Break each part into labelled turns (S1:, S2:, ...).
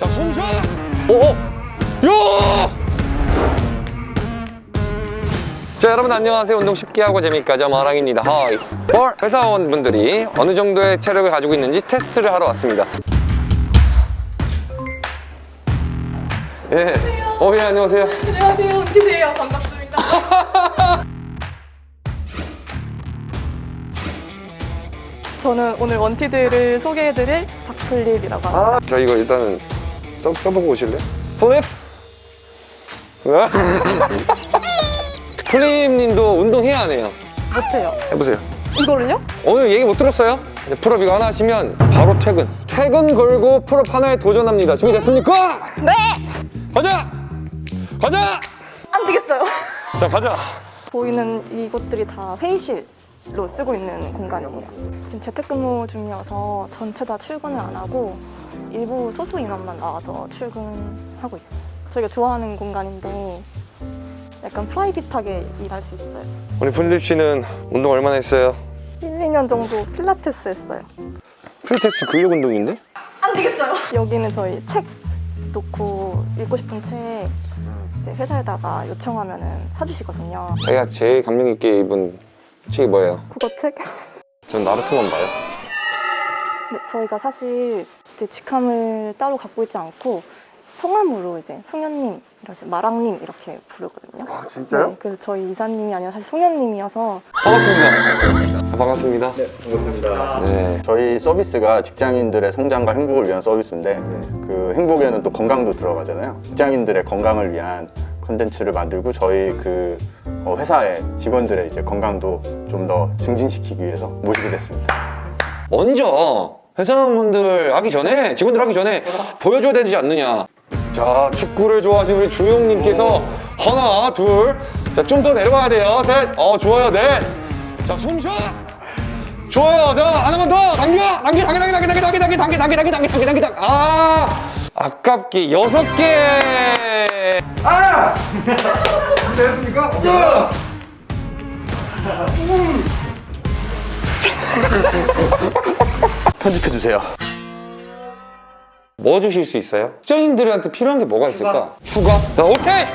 S1: 자, 숨 쉬어! 오! 요! 자, 여러분 안녕하세요. 운동 쉽게 하고 재밌게 하자 마랑입니다. 하이. 볼 회사원분들이 어느 정도의 체력을 가지고 있는지 테스트를 하러 왔습니다. 예. 어, 예, 안녕하세요.
S2: 안녕하세요, 은기세요. 반갑습니다. 저는 오늘 원티드를 소개해드릴 박플립이라고 합니다.
S1: 자, 이거 일단은 써, 써보고 오실래요? 플립! 플립님도 운동해야 하네요.
S2: 못해요.
S1: 해보세요.
S2: 이거를요?
S1: 오늘 얘기 못 들었어요? 네, pull-up 이거 하나 하시면 바로 퇴근. 퇴근 걸고 pull-up 하나에 도전합니다. 준비됐습니까?
S2: 네!
S1: 가자! 가자!
S2: 안 되겠어요.
S1: 자, 가자!
S2: 보이는 이곳들이 다 회의실 로 쓰고 있는 공간이에요. 지금 재택근무 중이어서 전체 다 출근을 안 하고 일부 소수 인원만 나와서 출근하고 있어요. 저희가 좋아하는 공간인데 약간 private하게 일할 수 있어요.
S1: 우리 플립 씨는 운동 얼마나 했어요?
S2: 1, 2년 정도 필라테스 했어요.
S1: 필테스 근력 운동인데?
S2: 안 되겠어요. 여기는 저희 책 놓고 읽고 싶은 책 이제 회사에다가 요청하면은 사주시거든요.
S1: 자기가 제일 감명 있게 입은 책이 뭐예요?
S2: 국어 책?
S1: 전 나루토만 봐요.
S2: 네, 저희가 사실 이제 직함을 따로 갖고 있지 않고 성함으로 이제 송현님, 이러시 마랑님 이렇게 부르거든요.
S1: 아,
S2: 네, 그래서 저희 이사님이 아니라 사실 송현님이어서
S1: 반갑습니다. 자, 반갑습니다.
S3: 네, 반갑습니다.
S1: 네.
S3: 저희 서비스가 직장인들의 성장과 행복을 위한 서비스인데 그 행복에는 또 건강도 들어가잖아요. 직장인들의 건강을 위한 컨텐츠를 만들고 저희 그 어, 회사의 직원들의 이제 건강도 좀 더 증진시키기 위해서 모시게 됐습니다.
S1: 먼저 회사원분들 하기 전에 직원들 하기 전에 보여줘야 되지 않느냐 자 축구를 좋아하시는 우리 주영님께서 하나 둘자 좀 더 내려가야 돼요 셋어 좋아요 넷자 숨쉬어 좋아요 자 하나만 더 당겨 당겨 당겨 당겨 당겨 당겨 당겨 당겨 당겨 당겨 당겨 당겨 당겨 당겨 아 아깝게 여섯 개
S3: 편집해 주세요.
S1: 뭐 주실 수 있어요? 직장인들한테 필요한 게 뭐가 있을까? 휴가? 자, 오케이!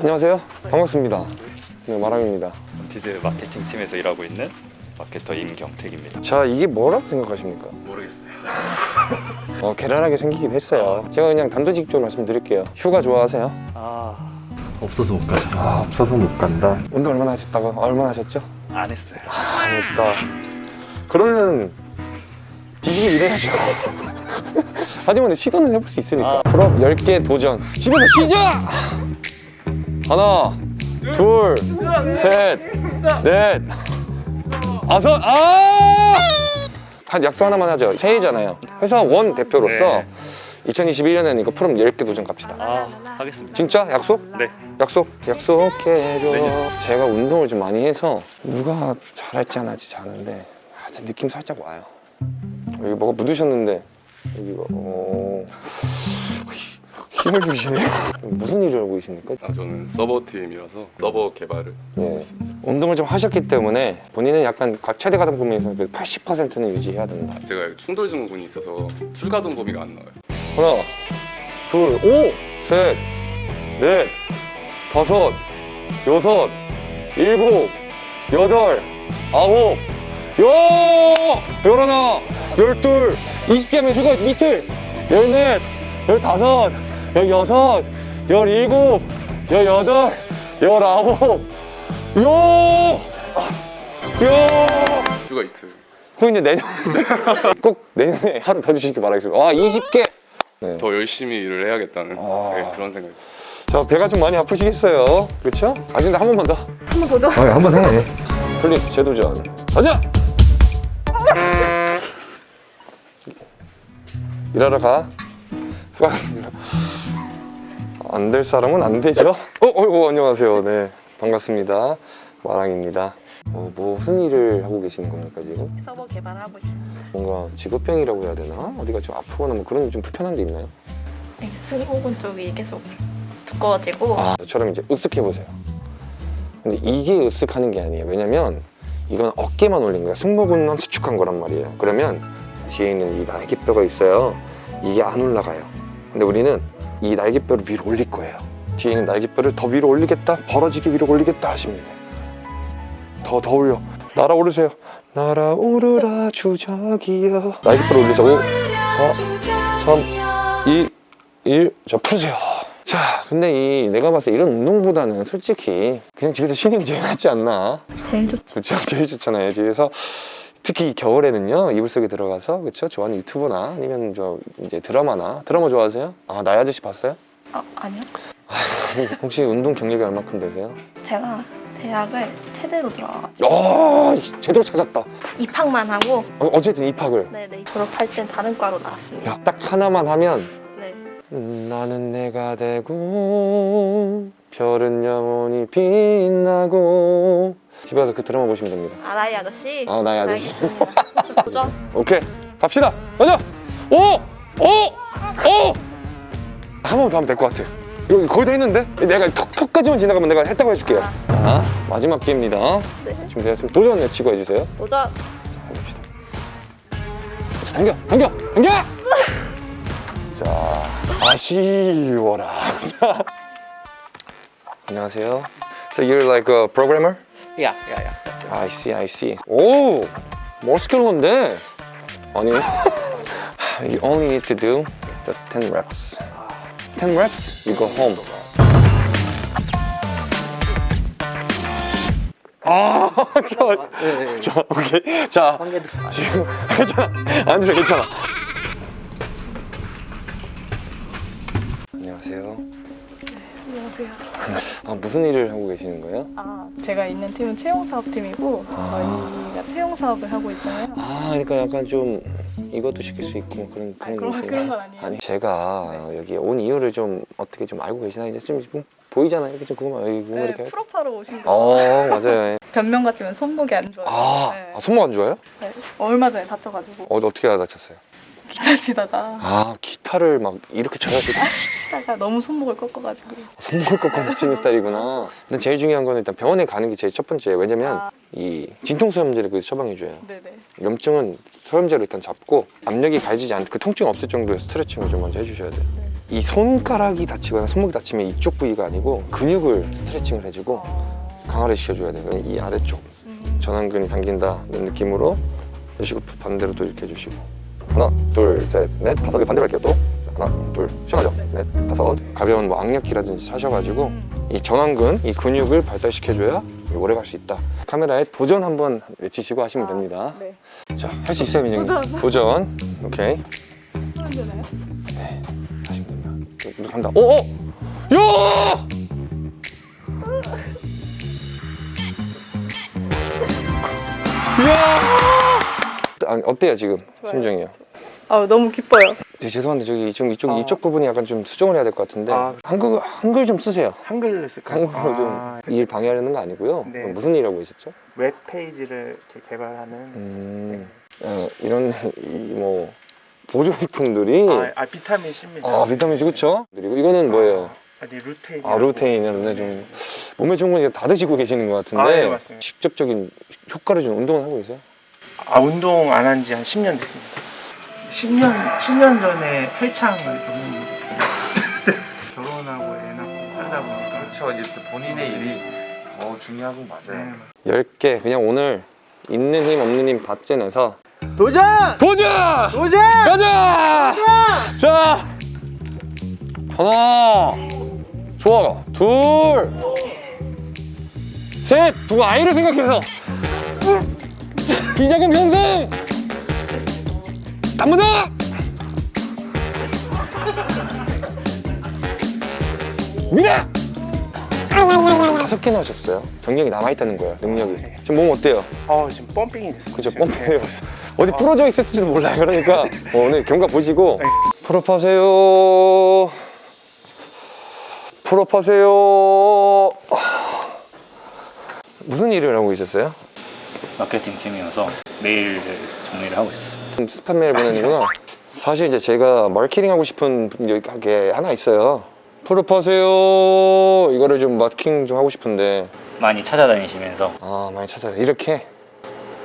S1: 안녕하세요. 반갑습니다. 네, 마랑입니다.
S4: 원티드 마케팅 팀에서 일하고 있는 마케터 임경택입니다.
S1: 자, 이게 뭐라고 생각하십니까?
S4: 모르겠어요.
S1: 어, 괴랄하게 생기긴 했어요. 제가 그냥 단도직입적으로 말씀드릴게요. 휴가 좋아하세요?
S4: 아 없어서 못 가죠.
S1: 아, 없어서 못 간다. 운동 얼마나 하셨다고? 얼마나 하셨죠?
S4: 안 했어요.
S1: 안 했다. 그러면 뒤지게 일해야죠. 하지만 시도는 해볼 수 있으니까. pull-up 10개 도전. 집에서 시작! 하나, 둘, 셋, 넷, 다섯, 아! 한 약속 하나만 하죠. 새해잖아요. 회사 원 대표로서
S4: 네.
S1: 2021년에는 이거 pull-up 10개 도전 갑시다.
S4: 아 하겠습니다.
S1: 진짜? 약속?
S4: 네.
S1: 약속? 약속해줘
S4: 네.
S1: 제가 운동을 좀 많이 해서 누가 잘할지 안 할지 아는데 하여튼 느낌 살짝 와요 여기 뭐가 묻으셨는데 여기가 어... 힘을 주시네요 무슨 일을 하고 계십니까?
S5: 아, 저는 서버 팀이라서 서버 개발을
S1: 예. 운동을 좀 하셨기 때문에 본인은 약간 가- 최대 가동 범위에서 80%는 유지해야 된다
S5: 제가 충돌 증후군이 있어서 출가동 범위가 안 나와요.
S1: 하나 둘 오! 셋 넷, 다섯, 여섯, 일곱, 여덟, 아홉, 열, 열하나, 열둘, 이십 개 하면 휴가 이틀, 열넷, 열다섯, 열여섯, 열일곱, 열여덟, 열아홉, 요! 요!
S5: 휴가 이틀.
S1: 그럼 이제 내년 꼭 내년에 하루 더 주시기 바라겠습니다. 와, 20개! 네.
S5: 더 열심히 일을 해야겠다는
S1: 아.
S5: 네, 그런 생각이
S1: 자, 배가 좀 많이 아프시겠어요. 그렇죠? 아, 근데 한 번만 더.
S2: 한번 보죠.
S1: 한번 해. 플립 재도전. 가자! 일하러 가. 수고하셨습니다. 안 될 사람은 안 되죠? 어, 어, 어, 안녕하세요. 네, 반갑습니다. 마랑입니다. 어, 뭐 무슨 일을 하고 계시는 겁니까 지금?
S2: 서버 개발하고 있어요.
S1: 뭔가 직업병이라고 해야 되나? 어디가 좀 아프거나 뭐 그런 좀 불편한 데 있나요?
S6: 승모근 쪽이 계속 두꺼워지고
S1: 아, 저처럼 이제 으쓱해 보세요. 근데 이게 으쓱하는 게 아니에요. 왜냐면 이건 어깨만 올린 거야. 승모근만 수축한 거란 말이에요. 그러면 뒤에 있는 이 날개뼈가 있어요. 이게 안 올라가요. 근데 우리는 이 날개뼈를 위로 올릴 거예요. 뒤에 있는 날개뼈를 더 위로 올리겠다. 벌어지게 위로 올리겠다 하시면 돼요. 더, 더 올려. 날아오르세요. 날아오르라 주작이여. 날개뼈를 올리서 5, 4, 3, 2, 1. 자, 푸세요. 자, 근데 이 내가 봤을 때 이런 운동보다는 솔직히 그냥 집에서 쉬는 게 제일 낫지 않나.
S6: 제일 좋죠.
S1: 그쵸 제일 좋잖아요 집에서 특히 겨울에는요 이불 속에 들어가서 그쵸 좋아하는 유튜버나 아니면 저 이제 드라마나 드라마 좋아하세요? 아 나의 아저씨 봤어요?
S6: 아, 아니요.
S1: 혹시 운동 경력이 얼마큼 되세요?
S6: 제가 대학을 체대로 들어가가지고
S1: 아 제대로 찾았다
S6: 입학만 하고
S1: 어, 어쨌든 입학을
S6: 네네 졸업할 땐 다른 과로 나왔습니다.
S1: 야, 딱 하나만 하면
S6: 네.
S1: 음, 나는 내가 되고 별은 영원히 빛나고 집에 가서 그 드라마 보시면 됩니다
S6: 아 나의 아저씨.
S1: 아, 나의 아저씨.
S6: 도전.
S1: 오케이 갑시다 가자 오! 오! 오! 한 번 더 하면 될 것 같아 이거 거의 다 했는데? 내가 턱, 턱까지만 지나가면 내가 했다고 해줄게요 자 마지막 기회입니다
S6: 네.
S1: 준비됐으면 도전 외치고 해주세요
S6: 도전.
S1: 자 해봅시다 자 당겨 당겨 당겨 자 아쉬워라 자, 안녕하세요 So you're like a programmer?
S7: Yeah, yeah, yeah. That's it.
S1: I see, I see. 오, 멋있게는데 아니, you only need to do just 10 reps. 10 reps, you go home. 아, 자,
S7: 네, 네.
S1: 자, 오케이. 자, 지금 괜찮아. 안드레 괜찮아. 안녕하세요.
S2: 안녕하세요.
S1: 아, 무슨 일을 하고 계시는 거예요?
S2: 아, 제가 있는 팀은 채용 사업팀이고 저희가 채용 사업을 하고 있잖아요.
S1: 아, 그러니까 약간 좀 이것도 시킬 수 있고 뭐 그런 그런
S2: 그런-
S1: 느낌.
S2: 그런 건 아니에요.
S1: 아니 제가 여기 온 이유를 좀 어떻게 좀 알고 계시나 이제 좀, 좀 보이잖아요. 이렇게 좀 그거만 여기
S2: 네,
S1: 이렇게.
S2: 프로파로 오신 거.
S1: 어 맞아요.
S2: 변명 같으면 손목이 안 좋아요.
S1: 아,
S2: 네.
S1: 아 손목 안 좋아요?
S2: 네. 얼마 전에 다쳐가지고
S1: 어 어떻게 다쳤어요?
S2: 기타 치다가
S1: 아 기타를 막 이렇게 쳐야 돼.
S2: 치다가 너무 손목을 꺾어가지고
S1: 손목을 꺾어서 치는 스타일이구나. 근데 제일 중요한 거는 일단 병원에 가는 게 제일 첫 번째예요. 왜냐면
S2: 아.
S1: 이 진통소염제를 그 처방해 줘요.
S2: 네네.
S1: 염증은 소염제로 일단 잡고 압력이 가해지지 않고 그 통증 없을 정도의 스트레칭을 좀 먼저 해주셔야 돼요. 이 손가락이 다치거나 손목이 다치면 이쪽 부위가 아니고 근육을 스트레칭을 해주고 강화를 시켜줘야 돼요. 이 아래쪽
S2: 음,
S1: 전완근이 당긴다는 느낌으로 이러시고 반대로 또 이렇게 해주시고 하나 둘셋넷 다섯. 개 반대로 할게요 또. 자, 하나 둘 시원하죠. 넷 다섯. 가벼운 뭐 악력기라든지 사셔가지고 이 전완근 이 근육을 발달시켜줘야 오래 갈 수 있다. 카메라에 도전 한번 외치시고 하시면 됩니다.
S2: 네.
S1: 자할 수 있어요 민정님?
S2: 도전.
S1: 도전. 오케이.
S2: 하면 되나요?
S1: 하시면 됩니다 이거 간다. 오오 야! 아, 어때요 지금
S2: 좋아요.
S1: 심정이요?
S2: 아 너무 기뻐요.
S1: 네, 죄송한데 저기 이쪽 이쪽
S7: 아.
S1: 이쪽 부분이 약간 좀 수정을 해야 될 것 같은데
S7: 아.
S1: 한글 한글 좀 쓰세요.
S7: 한글로 쓸까요?
S1: 한국어로
S7: 아,
S1: 좀 일 방해하려는 거 아니고요.
S7: 네.
S1: 무슨 일하고 계셨죠?
S7: 웹 페이지를 이렇게 개발하는
S1: 음, 어, 이런 이 뭐 보조식품들이
S7: 아, 아, 비타민 C입니다.
S1: 아 비타민 C 그렇죠? 그리고 이거는 뭐예요?
S7: 아니 루테인.
S1: 아 루테인을 좀 몸에 좋은 거다 드시고 계시는 것 같은데
S7: 아, 네, 맞습니다.
S1: 직접적인 효과를 주는 운동을 하고 계세요?
S7: 아 운동 안 한 지 한 10년 됐습니다. 10년 10년 전에 헬창을 좀 결혼하고 애 낳고 하다 보니까
S8: 그렇죠. 이제 또 본인의 일이 더 중요하고
S7: 네,
S8: 맞아요.
S1: 열개 그냥 오늘 있는 힘 없는 힘다 째내서
S7: 도전!
S1: 도전!
S7: 도전!
S1: 가자! 자, 하나, 좋아, 둘, 셋, 두 아이를 생각해서 비자금 편성, 한번 더. 미래. 다섯 개나 하셨어요. 경력이 남아있다는 거예요, 능력이. 지금 몸 어때요?
S7: 어 지금 펌핑이 됐어요.
S1: 그죠,
S7: 지금.
S1: pompe요. 어디 부러져 있을지도 몰라요. 그러니까 어, 오늘 경과 보시고
S7: 네.
S1: 풀업하세요. 풀업하세요. 무슨 일을 하고 있었어요?
S4: 마케팅 팀이어서 메일 정리를 하고 있었어요.
S1: 스팸 메일 보내는구나. 사실 이제 제가 마케팅 하고 싶은 게 하나 있어요. 풀업하세요. 이거를 좀 마케팅 좀 하고 싶은데
S4: 많이 찾아다니시면서
S1: 아 많이 찾아요. 이렇게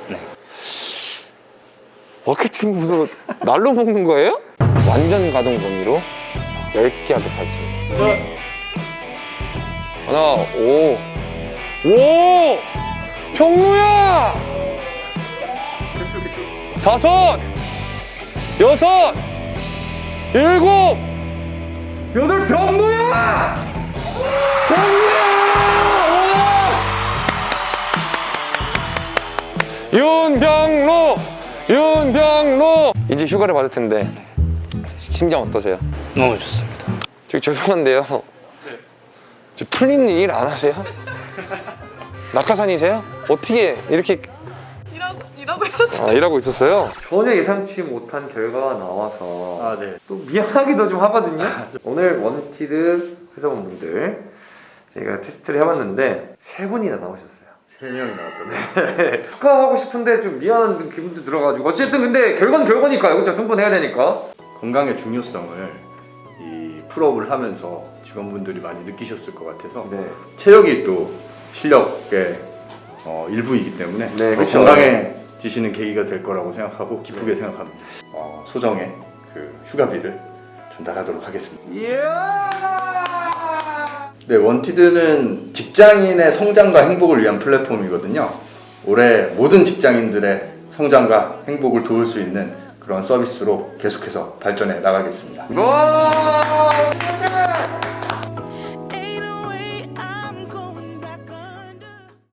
S4: 네.
S1: 마케팅 무슨 날로 먹는 거예요? 완전 가동 범위로 10개 하도록 하겠습니다. 하나, 오. 오! 병루야! 다섯! 여섯! 일곱! 여덟 병루야! 윤병로! 윤병로! 이제 휴가를 받을 텐데 심정 어떠세요?
S8: 너무 좋습니다.
S1: 저기 죄송한데요. 저 플립님 일 안 하세요? 낙하산이세요? 어떻게 이렇게
S2: 일하고, 있었어요.
S1: 아, 일하고 있었어요? 전혀 예상치 못한 결과가 나와서
S8: 아 네.
S1: 또 미안하기도 좀 하거든요. 오늘 원티드 회사원분들 저희가 테스트를 해봤는데 세 분이나 나오셨어요.
S3: 세 명이 나왔거든요.
S1: 축하하고 싶은데 좀 미안한 기분도 들어가지고 어쨌든 근데 결과는 결과니까요. 그렇죠? 승복해야 되니까.
S3: 건강의 중요성을 이 pull-up을 하면서 직원분들이 많이 느끼셨을 것 같아서
S1: 네.
S3: 체력이 또 실력의 어, 일부이기 때문에
S1: 네,
S3: 더
S1: 그렇죠.
S3: 건강해 지시는 계기가 될 거라고 생각하고 기쁘게 생각합니다. 어, 소정의 그 휴가비를 전달하도록 하겠습니다. 네, 원티드는 직장인의 성장과 행복을 위한 플랫폼이거든요. 올해 모든 직장인들의 성장과 행복을 도울 수 있는 그런 서비스로 계속해서 발전해 나가겠습니다.
S1: 와!